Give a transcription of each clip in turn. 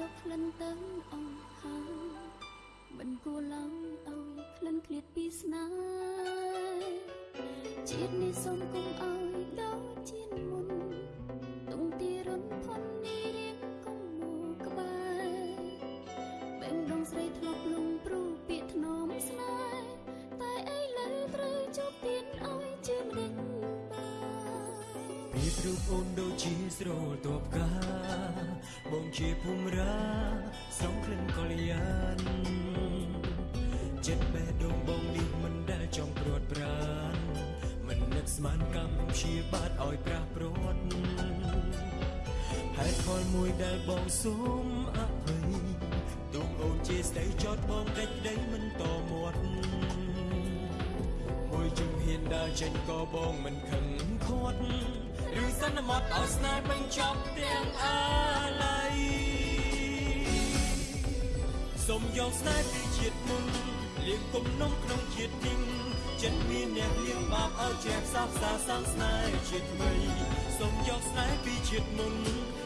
មកយកក្លិនទៅអស់ហើយមិនគួរឡើយឲ្យក្លិនឃ្លាតពីស្នេហ៍ជាតិនេះសូមគុំឲ្ពីរូបអូនដូចជាស្រទប់កាបងជាភូមិរាស្រងក្លិនកល្យានចិត្តបេះដូងបងនេះមិនដែលចង់ព្រួតប្រានមិននឹកស្មានកម្មព្យាបាទឲ្យប្រះព្រួតហេតុផលមួយដែលបងសូមអភ័យទុំអូនជាស្ដីចោតបងដេចដីមិនតមាត់មួយជំហានដើរចេញក៏បងមិនខឹងខាត់ ឬសន្មត់ឲ្យស្នេហ៍បញ្ចប់ទាំងអាឡ័យសូមយកស្នេហ៍ពីជាតិមុនលៀងគុំនំក្នុងជាតិនេះចិត្តមានអ្នកលៀងបាបឲ្យជ្រះផ្សះផ្សាសាងស្នេហ៍ជាតិថ្មីសូមយកស្នេហ៍ពីជាតិមុន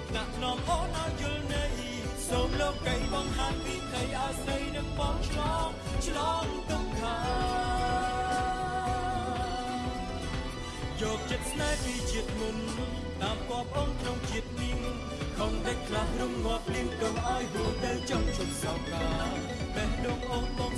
ថ្នាក់ថ្នមអូនឲ្យយល់ន័យសូមលោកីបងហានពីក្តីឲ្យស្រីនឹងបងឆ្លងឆ្លងទុក្ខា យកចិត្តស្នេហ៍ពីជាតិមុនតាមគប់អូនក្នុងជាតិនេះខំដេចខ្លះរំងាប់លៀងកុំឲ្យហួរទៅចង់ជុំសោកាបេះដូងអូនបងសំថែក្នុង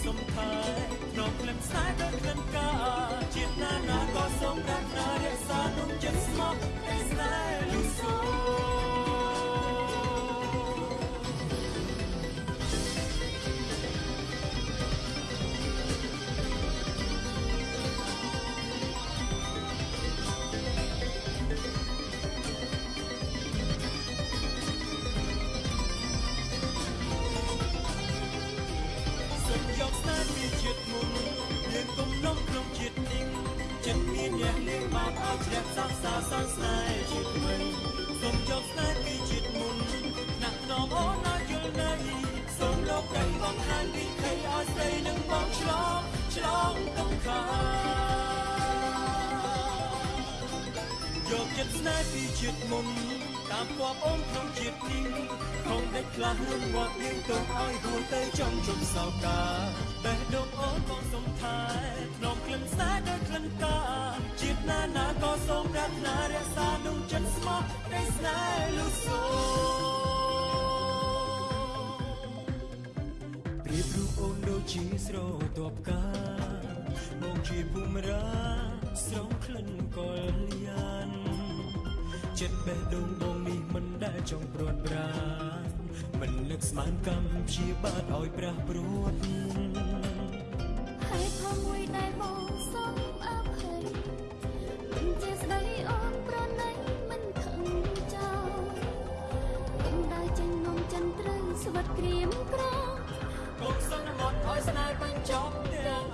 ជាតិមុនតាមគប់អូនក្នុងជាតិនេះខំដេចខ្លះនឹងងាប់លៀងទៅឲ្យហួរទៅចំជុំសោកាបេះដូងអូនបងសំថែក្នុងក្លិនស្នេហ៍ដោយក្លិនកាជាតិណាណាក៏សូមប្រាថ្នារក្សានោះចិត្តស្មោះនៃស្នេហ៍លុសូប្រៀបរូបអូនដូចជាស្រទាប់កាបងជាភូមិរាស្រងក្លិនកលយាន ចិត្តបេះដូងបងនេះមិនដែលចង់ព្រួតប្រានមិននឹកស្មានកម្មព្យាបាទឲ្យប្រះព្រួតហេតុផលមួយដែលបងសុំអភ័យមិនជាស្ដីអូនប្រណីមិនខឹងចោលគុំដើរចេញនំចិនត្រូវស្វិតក្រៀមក្រងកុំសន្មត់ឲ្យស្នេហ៍បញ្ចប់ទាំង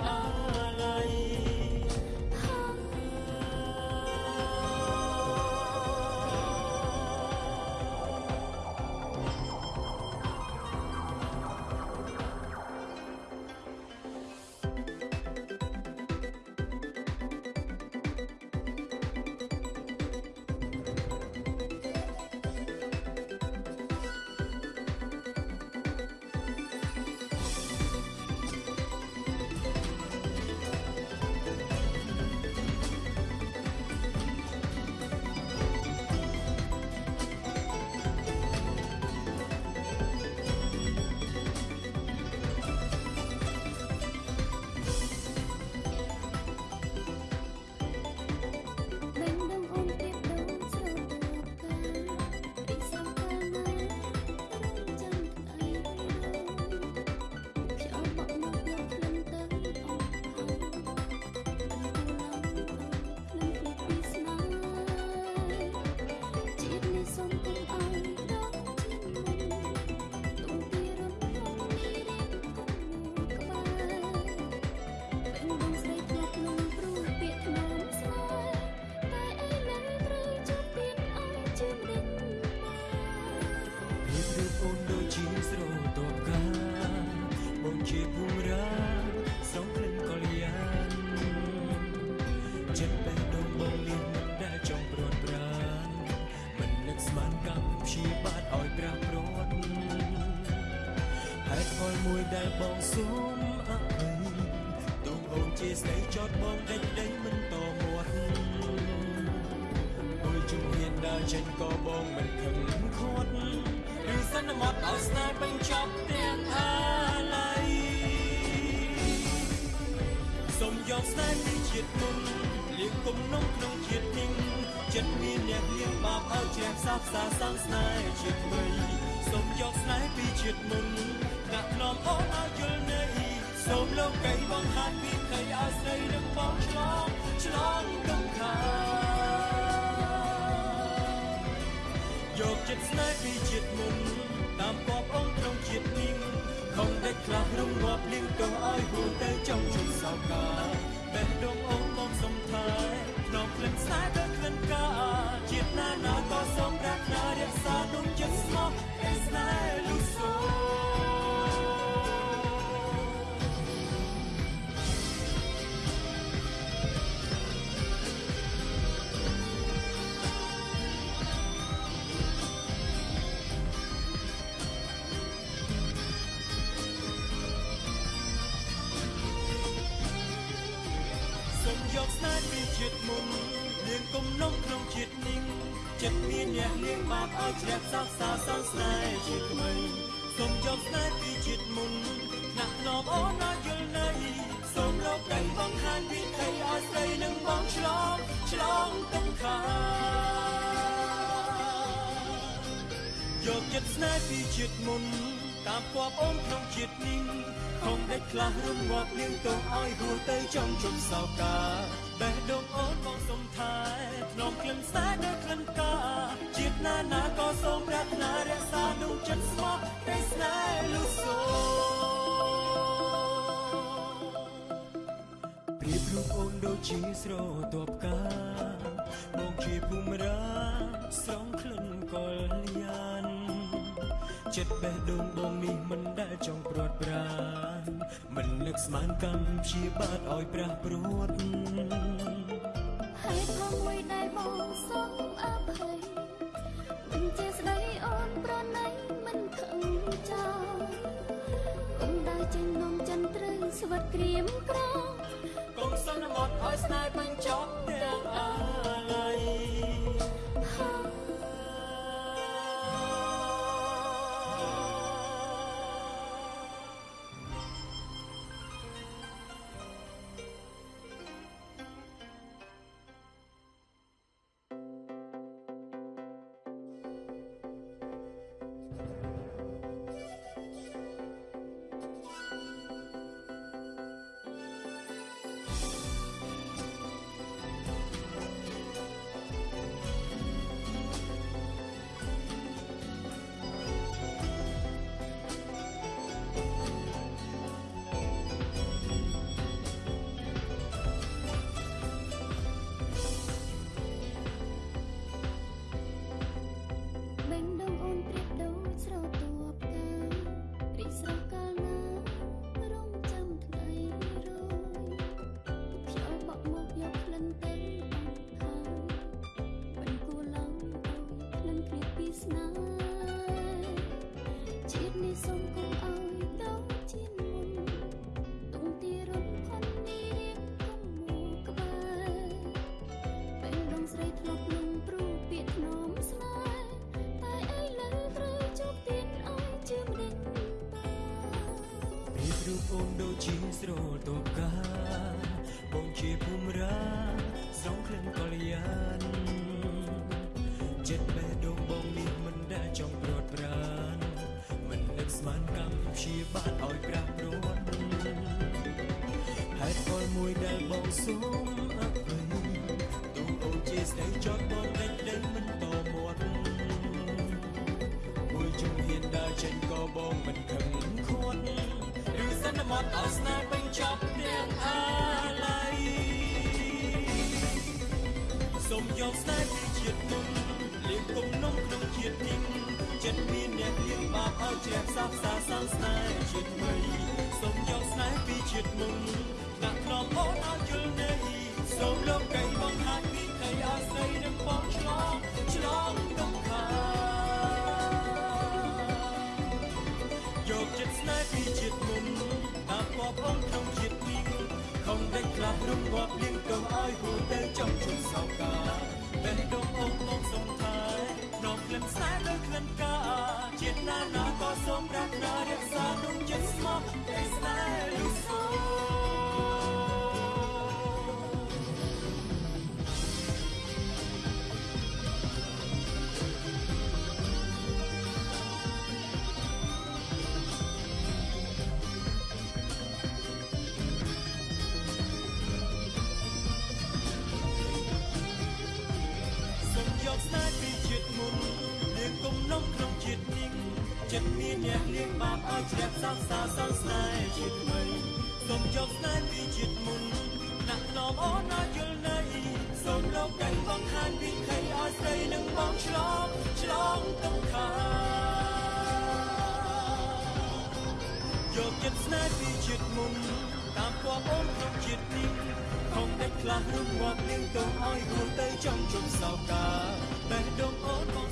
ស្ដីចោតបងដេញដេញមិនតមាត់មួយជំហានដើរចេញក៏បងមិនខឹងខាត់ឬសន្មត់ឲ្យស្នេហ៍បញ្ចប់ទាំងអាឡ័យសូមយកស្នេហ៍ពីជាតិមុនលៀងគុំនំក្នុងជាតិនេះចិត្តមានអ្នកលៀងបាបឲ្យជ្រះសាបសាសាងស្នេហ៍ជាតិថ្មីសូមយកស្នេហ៍ពីជាតិមុនដាក់ខ្នំអូនឲ្យយល់នៃសូមលោកកៃបងហាត់ពីកៃឲ្យ ស្រីនឹងបងឆ្លងឆ្លងទំខាយកចិត្តស្នេហ៍ពីជាតិមុនតាមគប់អូនក្នុងជាតិនេះខំដេចខ្លះរំងាប់លៀងទៅឲ្យហួរទៅចង់ជុំសោកាបេះដូងអូនបងសំថែក្នុងក្លិនស្នេហ៍ដូចក្លិនកាជាតិណាណាក៏សូមប្រាថ្នារក្សាទុំចិត្តស្មោះ ចិត្តមានអ្នកលៀងបាបឲ្យជ្រះសាបសាសងស្នេហ៍ជាតិថ្មីសូមយកស្នេហ៍ពីជាតិមុនណាក់ណប់អូនឲ្យយល់នៃសូមលោកកៃបងខានពីថៃឲ្យស្រីនឹងបងឆ្លងឆ្លងទំខាយកចិត្តស្នេហ៍ពីជាតិមុនតាមគប់អូនក្នុងជាតិនេះខំដេចខ្លះរំងាប់លៀងទៅឲ្យហួរទៅចង់ជុំសោកា ចិត្តស្មោះតែស្នេហ៍លុសូប្រៀបរូបអូនដូចជាស្រទាប់កាបងជាភូមិរាស្រងក្លិនកលយានចិត្តបេះដូងបងនេះមិនដែលចង់ព្រាត់ប្រានមិននឹកស្មានកម្មព្យាបាទឲ្យប្រះព្រួតហេតុផលមួយដែលបងសូមអភ័យមិនជាស្ដីអូនប្រណី ស្វិតក្រៀមក្រងកុំសន្មត់ឲ្យស្នេហ៍បញ្ចប់ទាំងអាឡ័យ ជាស្រទាប់កាបងជាភូមិរាស្រងក្លិនកលយានចិត្តបេះដូងបងនេះមិនដែលចង់ព្រាត់ប្រានមិននឹកស្មានកម្មព្យាបាទឲ្យប្រះព្រួតហេតុផលមួយដែលបងសូមអភ័យទូអូនជាស្ដីចោតបងដេញដេញមិនតមាត់មួយជំហានដើរចេញក៏បងមិនខឹងខាត់ឬសន្មត់ឲ្យស្នេហ៍បញ្ចប់ទាំងអាឡ័យសូមយកស្នេហ៍ពីជាតិមុនលៀងគុំនំក្នុងជាតិនេះចិត្តមានអ្នកលៀងបាបឲ្យជ្រះសាបសាសាងស្នេហ៍ជាតិថ្មីសូមយកស្នេហ៍ពីជាតិមុនដាក់ខ្នំអូនឲ្យយល់នៃសូមលោកកៃបងហាត់ពីកៃឲ្យស្រីនឹងបងឆ្លងឆ្លងទំខាយកចិត្តស្នេហ៍ យជ្រះសាសាសន្ស្នេហ៍ជាតិថ្មីសូមយកស្នេហ៍ពីជាតិមុនដាក់ថ្នមអូនឲ្យយល់នៃសូមលោកកែបងខានពីខៃឲ្យស្រីនឹងបងឆ្លងឆ្លងទុក្ខាយកចិត្តស្នេហ៍ពីជាតិមុនតាមគប់អូនក្នុងជាតិនេះខំដេចខ្លះរំងាប់លៀងទៅឲ្យហួរទៅចំជុំសោកាបេះដូងអូនបង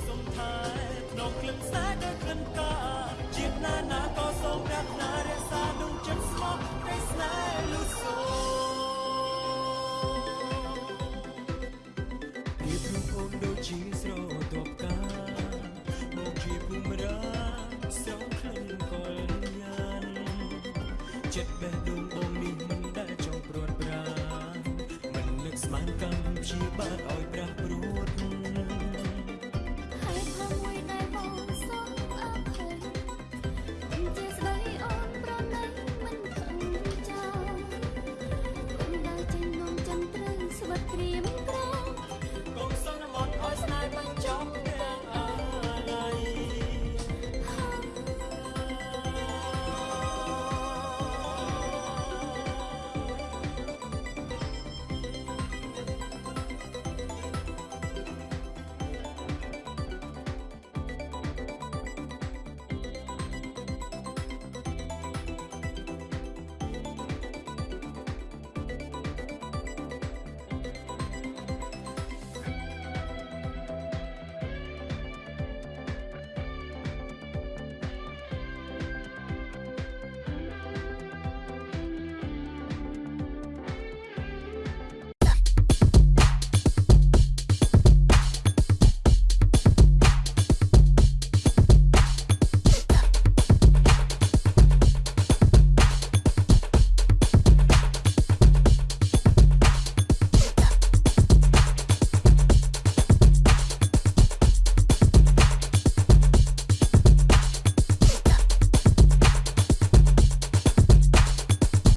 សុំថែ ក្នុងក្លឹបខ្សែដែលក្លិនកាជាតិណាណាក៏សូមប្រាថ្នារក្សា